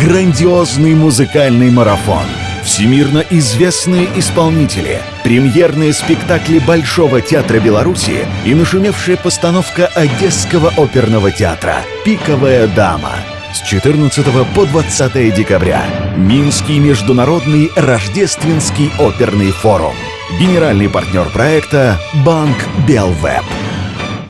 Грандиозный музыкальный марафон. Всемирно известные исполнители, премьерные спектакли Большого театра Беларуси и нашумевшая постановка Одесского оперного театра «Пиковая дама» с 14 по 20 декабря. Минский международный рождественский оперный форум. Генеральный партнер проекта «Банк Белвеб».